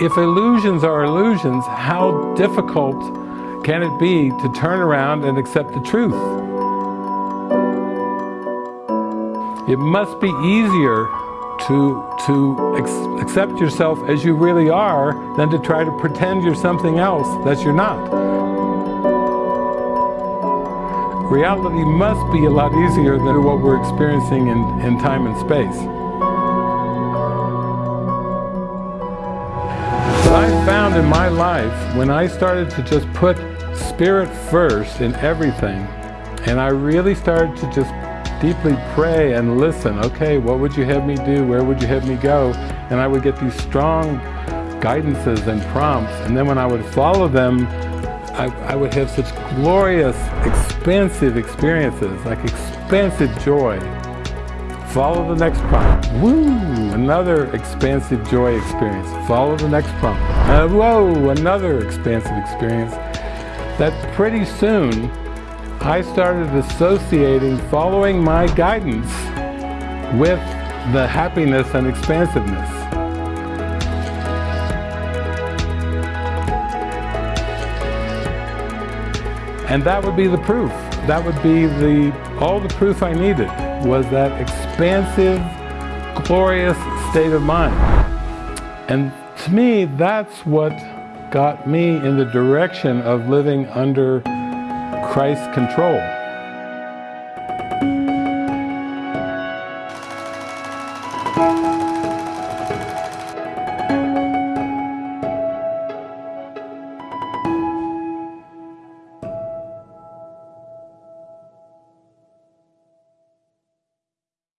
if illusions are illusions, how difficult can it be to turn around and accept the truth? It must be easier to, to accept yourself as you really are than to try to pretend you're something else that you're not. Reality must be a lot easier than what we're experiencing in, in time and space. In my life, when I started to just put spirit first in everything, and I really started to just deeply pray and listen. Okay, what would you have me do? Where would you have me go? And I would get these strong guidances and prompts. And then when I would follow them, I, I would have such glorious, expansive experiences, like expansive joy. Follow the next prompt. Woo! Another expansive joy experience. Follow the next prompt. Uh, whoa! Another expansive experience. That pretty soon I started associating following my guidance with the happiness and expansiveness. And that would be the proof. That would be the all the proof I needed was that expansive, glorious state of mind. And to me, that's what got me in the direction of living under Christ's control.